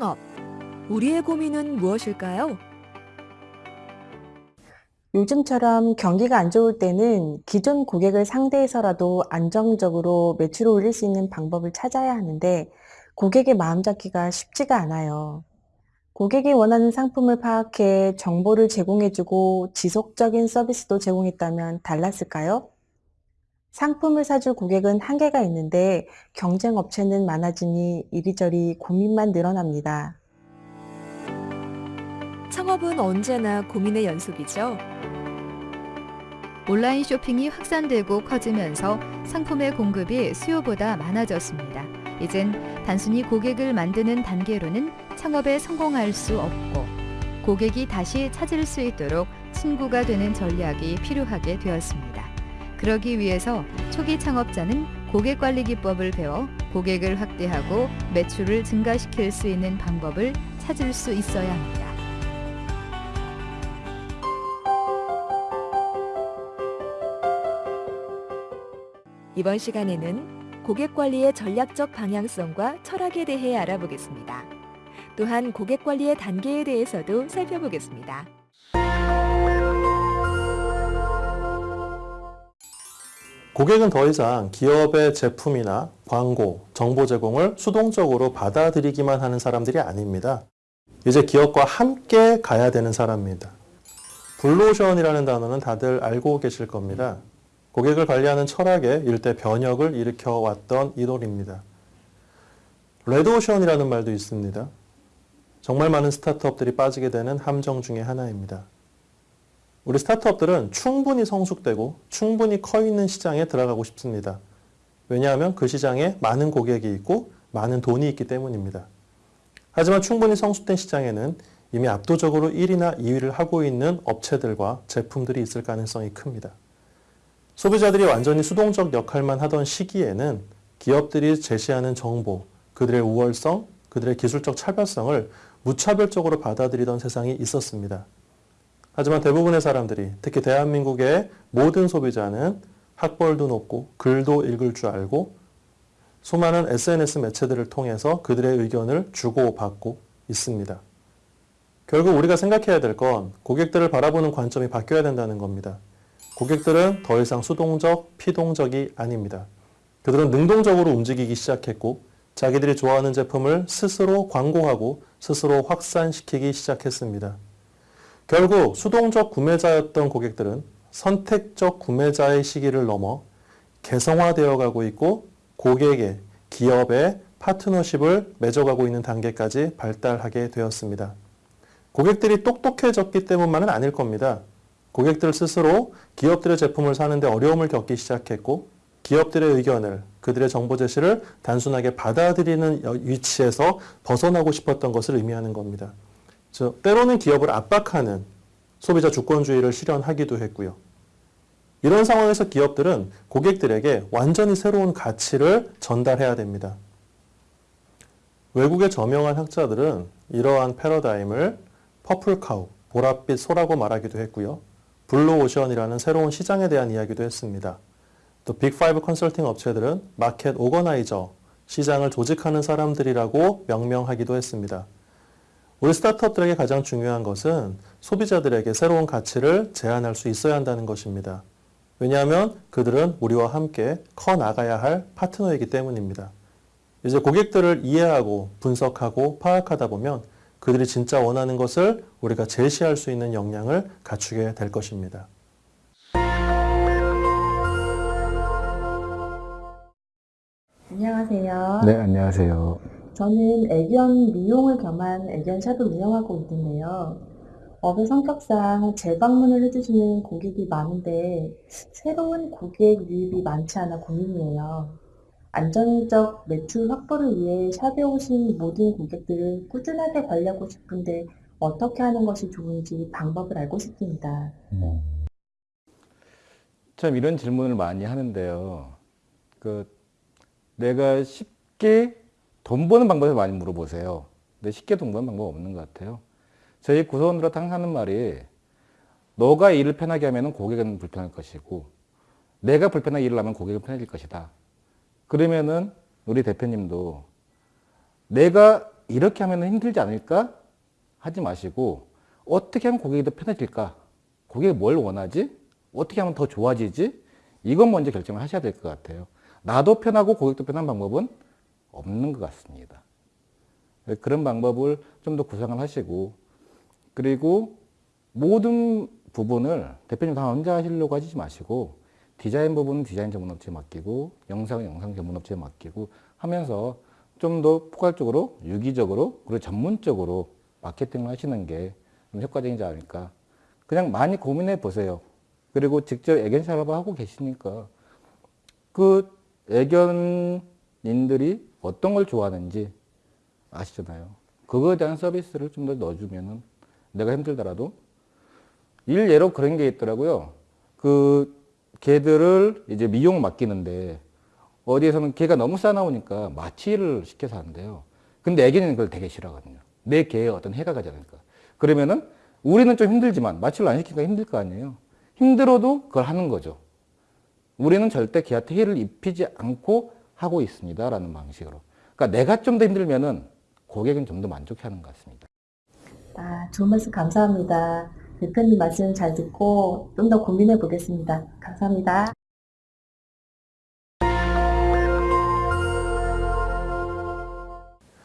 창업. 우리의 고민은 무엇일까요? 요즘처럼 경기가 안 좋을 때는 기존 고객을 상대해서라도 안정적으로 매출을 올릴 수 있는 방법을 찾아야 하는데 고객의 마음 잡기가 쉽지가 않아요. 고객이 원하는 상품을 파악해 정보를 제공해주고 지속적인 서비스도 제공했다면 달랐을까요? 상품을 사줄 고객은 한계가 있는데 경쟁 업체는 많아지니 이리저리 고민만 늘어납니다. 창업은 언제나 고민의 연속이죠. 온라인 쇼핑이 확산되고 커지면서 상품의 공급이 수요보다 많아졌습니다. 이젠 단순히 고객을 만드는 단계로는 창업에 성공할 수 없고 고객이 다시 찾을 수 있도록 친구가 되는 전략이 필요하게 되었습니다. 그러기 위해서 초기 창업자는 고객 관리 기법을 배워 고객을 확대하고 매출을 증가시킬 수 있는 방법을 찾을 수 있어야 합니다. 이번 시간에는 고객 관리의 전략적 방향성과 철학에 대해 알아보겠습니다. 또한 고객 관리의 단계에 대해서도 살펴보겠습니다. 고객은 더 이상 기업의 제품이나 광고, 정보 제공을 수동적으로 받아들이기만 하는 사람들이 아닙니다. 이제 기업과 함께 가야 되는 사람입니다. 블루오션이라는 단어는 다들 알고 계실 겁니다. 고객을 관리하는 철학에 일대 변혁을 일으켜 왔던 이론입니다. 레드오션이라는 말도 있습니다. 정말 많은 스타트업들이 빠지게 되는 함정 중의 하나입니다. 우리 스타트업들은 충분히 성숙되고 충분히 커 있는 시장에 들어가고 싶습니다. 왜냐하면 그 시장에 많은 고객이 있고 많은 돈이 있기 때문입니다. 하지만 충분히 성숙된 시장에는 이미 압도적으로 1위나 2위를 하고 있는 업체들과 제품들이 있을 가능성이 큽니다. 소비자들이 완전히 수동적 역할만 하던 시기에는 기업들이 제시하는 정보, 그들의 우월성, 그들의 기술적 차별성을 무차별적으로 받아들이던 세상이 있었습니다. 하지만 대부분의 사람들이 특히 대한민국의 모든 소비자는 학벌도 높고 글도 읽을 줄 알고 수많은 SNS 매체들을 통해서 그들의 의견을 주고받고 있습니다. 결국 우리가 생각해야 될 건 고객들을 바라보는 관점이 바뀌어야 된다는 겁니다. 고객들은 더 이상 수동적, 피동적이 아닙니다. 그들은 능동적으로 움직이기 시작했고 자기들이 좋아하는 제품을 스스로 광고하고 스스로 확산시키기 시작했습니다. 결국 수동적 구매자였던 고객들은 선택적 구매자의 시기를 넘어 개성화되어 가고 있고 고객의, 기업의 파트너십을 맺어가고 있는 단계까지 발달하게 되었습니다. 고객들이 똑똑해졌기 때문만은 아닐 겁니다. 고객들 스스로 기업들의 제품을 사는데 어려움을 겪기 시작했고 기업들의 의견을 그들의 정보 제시를 단순하게 받아들이는 위치에서 벗어나고 싶었던 것을 의미하는 겁니다. 즉 때로는 기업을 압박하는 소비자 주권주의를 실현하기도 했고요. 이런 상황에서 기업들은 고객들에게 완전히 새로운 가치를 전달해야 됩니다. 외국의 저명한 학자들은 이러한 패러다임을 퍼플카우, 보랏빛 소라고 말하기도 했고요. 블루오션이라는 새로운 시장에 대한 이야기도 했습니다. 또 빅5 컨설팅 업체들은 market organizer, 시장을 조직하는 사람들이라고 명명하기도 했습니다. 우리 스타트업들에게 가장 중요한 것은 소비자들에게 새로운 가치를 제안할 수 있어야 한다는 것입니다. 왜냐하면 그들은 우리와 함께 커 나가야 할 파트너이기 때문입니다. 이제 고객들을 이해하고 분석하고 파악하다 보면 그들이 진짜 원하는 것을 우리가 제시할 수 있는 역량을 갖추게 될 것입니다. 안녕하세요. 네, 안녕하세요. 저는 애견 미용을 겸한 애견샵을 운영하고 있는데요. 업의 성격상 재방문을 해주시는 고객이 많은데 새로운 고객 유입이 많지 않아 고민이에요. 안정적 매출 확보를 위해 샵에 오신 모든 고객들을 꾸준하게 관리하고 싶은데 어떻게 하는 것이 좋은지 방법을 알고 싶습니다. 참 이런 질문을 많이 하는데요. 그 내가 쉽게 돈 버는 방법을 많이 물어보세요. 근데 쉽게 돈 버는 방법 없는 것 같아요. 저희 구성원들한테 항상 하는 말이 너가 일을 편하게 하면 고객은 불편할 것이고 내가 불편하게 일을 하면 고객은 편해질 것이다. 그러면은 우리 대표님도 내가 이렇게 하면 힘들지 않을까 하지 마시고 어떻게 하면 고객이 더 편해질까? 고객이 뭘 원하지? 어떻게 하면 더 좋아지지? 이건 먼저 결정을 하셔야 될 것 같아요. 나도 편하고 고객도 편한 방법은 없는 것 같습니다. 그런 방법을 좀 더 구상을 하시고 그리고 모든 부분을 대표님 다 혼자 하시려고 하지 마시고 디자인 부분은 디자인 전문 업체에 맡기고 영상은 영상 전문 업체에 맡기고 하면서 좀 더 포괄적으로 유기적으로 그리고 전문적으로 마케팅을 하시는 게 좀 효과적이지 않을까 그냥 많이 고민해 보세요 그리고 직접 애견 샵을 하고 계시니까 그 애견인들이 어떤 걸 좋아하는지 아시잖아요 그거에 대한 서비스를 좀 더 넣어주면은 내가 힘들더라도 일 예로 그런 게 있더라고요. 그 개들을 이제 미용 맡기는데 어디에서는 개가 너무 싸나오니까 마취를 시켜서 한대요. 근데 애기는 그걸 되게 싫어하거든요. 내 개에 어떤 해가 가지 않을까. 그러면은 우리는 좀 힘들지만 마취를 안 시키니까 힘들 거 아니에요. 힘들어도 그걸 하는 거죠. 우리는 절대 개한테 해를 입히지 않고 하고 있습니다라는 방식으로. 그러니까 내가 좀 더 힘들면은 고객은 좀 더 만족해하는 것 같습니다. 아, 좋은 말씀 감사합니다. 대표님 말씀 잘 듣고 좀 더 고민해 보겠습니다. 감사합니다.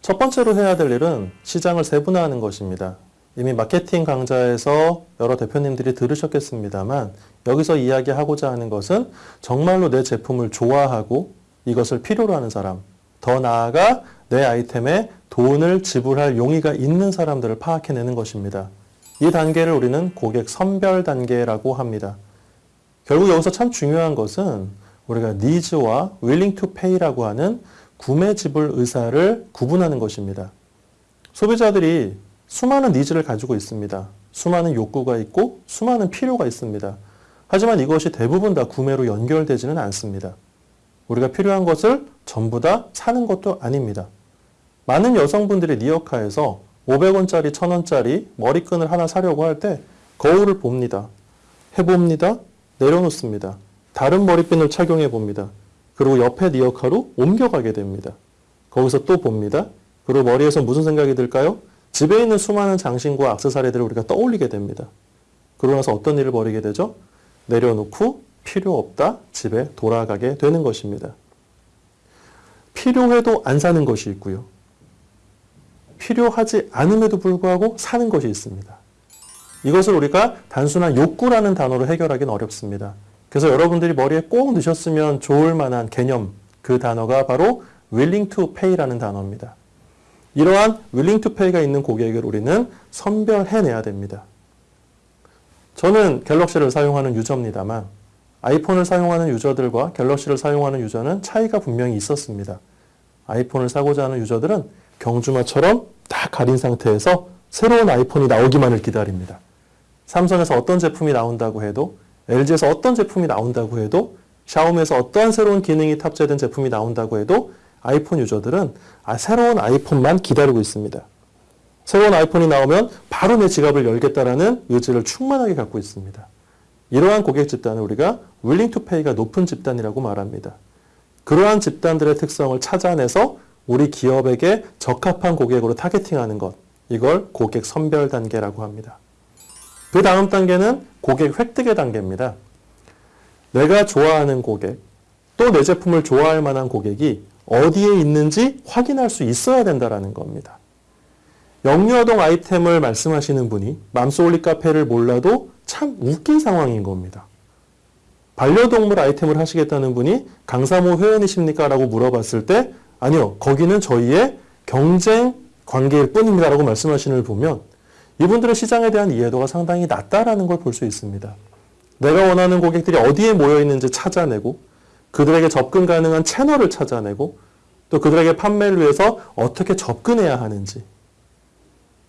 첫 번째로 해야 될 일은 시장을 세분화하는 것입니다. 이미 마케팅 강좌에서 여러 대표님들이 들으셨겠습니다만 여기서 이야기하고자 하는 것은 정말로 내 제품을 좋아하고 이것을 필요로 하는 사람, 더 나아가 내 아이템에 돈을 지불할 용의가 있는 사람들을 파악해내는 것입니다. 이 단계를 우리는 고객 선별 단계라고 합니다. 결국 여기서 참 중요한 것은 우리가 니즈와 willing to pay라고 하는 구매 지불 의사를 구분하는 것입니다. 소비자들이 수많은 니즈를 가지고 있습니다. 수많은 욕구가 있고 수많은 필요가 있습니다. 하지만 이것이 대부분 다 구매로 연결되지는 않습니다. 우리가 필요한 것을 전부 다 사는 것도 아닙니다. 많은 여성분들이 니어카에서 500원짜리, 1000원짜리 머리끈을 하나 사려고 할 때 거울을 봅니다. 해봅니다. 내려놓습니다. 다른 머리핀을 착용해 봅니다. 그리고 옆에 니어카로 옮겨가게 됩니다. 거기서 또 봅니다. 그리고 머리에서 무슨 생각이 들까요? 집에 있는 수많은 장신과 악세사리들을 우리가 떠올리게 됩니다. 그러고 나서 어떤 일을 벌이게 되죠? 내려놓고 필요 없다 집에 돌아가게 되는 것입니다. 필요해도 안 사는 것이 있고요. 필요하지 않음에도 불구하고 사는 것이 있습니다. 이것을 우리가 단순한 욕구라는 단어로 해결하기는 어렵습니다. 그래서 여러분들이 머리에 꼭 넣으셨으면 좋을 만한 개념, 그 단어가 바로 willing to pay라는 단어입니다. 이러한 willing to pay가 있는 고객을 우리는 선별해내야 됩니다. 저는 갤럭시를 사용하는 유저입니다만 아이폰을 사용하는 유저들과 갤럭시를 사용하는 유저는 차이가 분명히 있었습니다. 아이폰을 사고자 하는 유저들은 경주마처럼 다 가린 상태에서 새로운 아이폰이 나오기만을 기다립니다. 삼성에서 어떤 제품이 나온다고 해도 LG에서 어떤 제품이 나온다고 해도 샤오미에서 어떠한 새로운 기능이 탑재된 제품이 나온다고 해도 아이폰 유저들은 아, 새로운 아이폰만 기다리고 있습니다. 새로운 아이폰이 나오면 바로 내 지갑을 열겠다라는 의지를 충만하게 갖고 있습니다. 이러한 고객 집단을 우리가 willing to pay가 높은 집단이라고 말합니다. 그러한 집단들의 특성을 찾아내서 우리 기업에게 적합한 고객으로 타겟팅하는 것. 이걸 고객 선별 단계라고 합니다. 그 다음 단계는 고객 획득의 단계입니다. 내가 좋아하는 고객, 또 내 제품을 좋아할 만한 고객이 어디에 있는지 확인할 수 있어야 된다는 겁니다. 영유아동 아이템을 말씀하시는 분이 맘소울리 카페를 몰라도 참 웃긴 상황인 겁니다. 반려동물 아이템을 하시겠다는 분이 강사모 회원이십니까? 라고 물어봤을 때 아니요, 거기는 저희의 경쟁 관계일 뿐입니다. 라고 말씀하시는 걸 보면 이분들의 시장에 대한 이해도가 상당히 낮다라는 걸 볼 수 있습니다. 내가 원하는 고객들이 어디에 모여 있는지 찾아내고 그들에게 접근 가능한 채널을 찾아내고 또 그들에게 판매를 위해서 어떻게 접근해야 하는지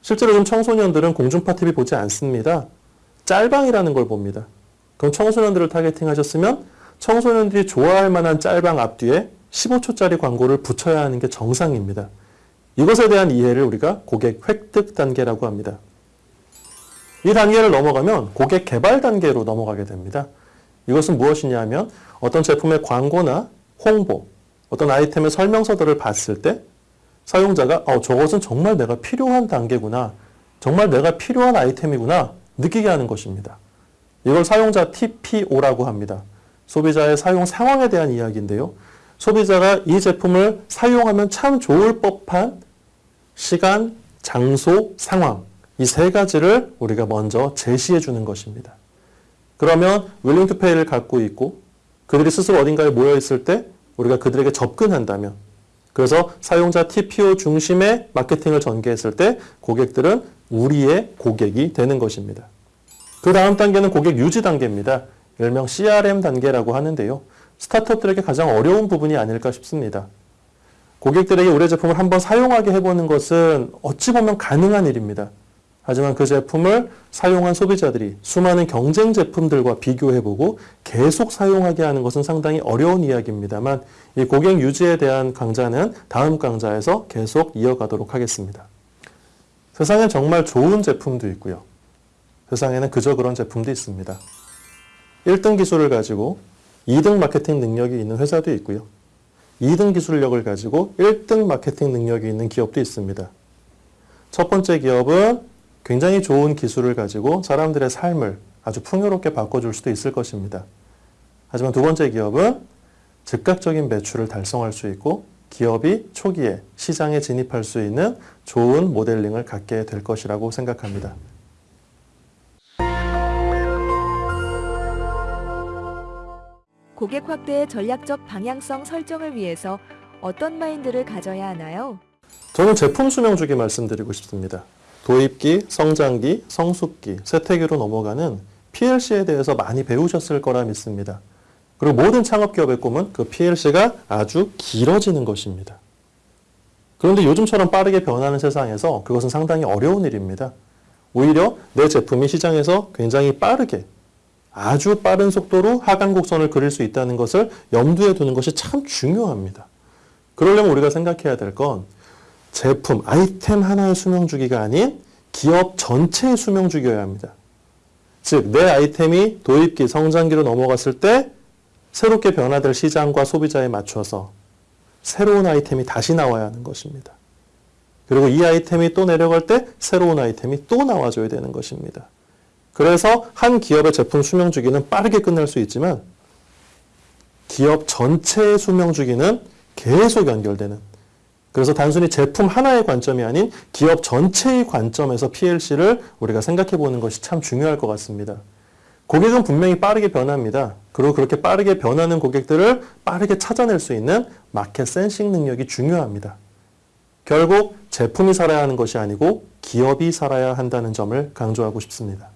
실제로 좀 청소년들은 공중파 TV 보지 않습니다. 짤방이라는 걸 봅니다. 그럼 청소년들을 targeting 하셨으면 청소년들이 좋아할 만한 짤방 앞뒤에 15초짜리 광고를 붙여야 하는 게 정상입니다. 이것에 대한 이해를 우리가 고객 획득 단계라고 합니다. 이 단계를 넘어가면 고객 개발 단계로 넘어가게 됩니다. 이것은 무엇이냐 하면 어떤 제품의 광고나 홍보, 어떤 아이템의 설명서들을 봤을 때 사용자가 어, 저것은 정말 내가 필요한 단계구나. 정말 내가 필요한 아이템이구나. 느끼게 하는 것입니다. 이걸 사용자 TPO라고 합니다. 소비자의 사용 상황에 대한 이야기인데요. 소비자가 이 제품을 사용하면 참 좋을 법한 시간, 장소, 상황 이 세 가지를 우리가 먼저 제시해 주는 것입니다. 그러면 윌링 투페이를 갖고 있고 그들이 스스로 어딘가에 모여 있을 때 우리가 그들에게 접근한다면 그래서 사용자 TPO 중심의 마케팅을 전개했을 때 고객들은 우리의 고객이 되는 것입니다. 그 다음 단계는 고객 유지 단계입니다. 일명 CRM 단계라고 하는데요. 스타트업들에게 가장 어려운 부분이 아닐까 싶습니다. 고객들에게 우리 제품을 한번 사용하게 해보는 것은 어찌 보면 가능한 일입니다. 하지만 그 제품을 사용한 소비자들이 수많은 경쟁 제품들과 비교해보고 계속 사용하게 하는 것은 상당히 어려운 이야기입니다만 이 고객 유지에 대한 강좌는 다음 강좌에서 계속 이어가도록 하겠습니다. 세상엔 정말 좋은 제품도 있고요. 세상에는 그저 그런 제품도 있습니다. 1등 기술을 가지고 2등 마케팅 능력이 있는 회사도 있고요. 2등 기술력을 가지고 1등 마케팅 능력이 있는 기업도 있습니다. 첫 번째 기업은 굉장히 좋은 기술을 가지고 사람들의 삶을 아주 풍요롭게 바꿔줄 수도 있을 것입니다. 하지만 두 번째 기업은 즉각적인 매출을 달성할 수 있고 기업이 초기에 시장에 진입할 수 있는 좋은 모델링을 갖게 될 것이라고 생각합니다. 고객 확대의 전략적 방향성 설정을 위해서 어떤 마인드를 가져야 하나요? 저는 제품 수명 주기 말씀드리고 싶습니다. 도입기, 성장기, 성숙기, 세태기로 넘어가는 PLC에 대해서 많이 배우셨을 거라 믿습니다. 그리고 모든 창업기업의 꿈은 그 PLC가 아주 길어지는 것입니다. 그런데 요즘처럼 빠르게 변하는 세상에서 그것은 상당히 어려운 일입니다. 오히려 내 제품이 시장에서 굉장히 빠르게 아주 빠른 속도로 하강 곡선을 그릴 수 있다는 것을 염두에 두는 것이 참 중요합니다. 그러려면 우리가 생각해야 될 건 제품, 아이템 하나의 수명 주기가 아닌 기업 전체의 수명 주기여야 합니다. 즉, 내 아이템이 도입기, 성장기로 넘어갔을 때 새롭게 변화될 시장과 소비자에 맞춰서 새로운 아이템이 다시 나와야 하는 것입니다. 그리고 이 아이템이 또 내려갈 때 새로운 아이템이 또 나와줘야 되는 것입니다. 그래서 한 기업의 제품 수명 주기는 빠르게 끝날 수 있지만 기업 전체의 수명 주기는 계속 연결되는 그래서 단순히 제품 하나의 관점이 아닌 기업 전체의 관점에서 PLC를 우리가 생각해 보는 것이 참 중요할 것 같습니다. 고객은 분명히 빠르게 변합니다. 그리고 그렇게 빠르게 변하는 고객들을 빠르게 찾아낼 수 있는 마켓 센싱 능력이 중요합니다. 결국 제품이 살아야 하는 것이 아니고 기업이 살아야 한다는 점을 강조하고 싶습니다.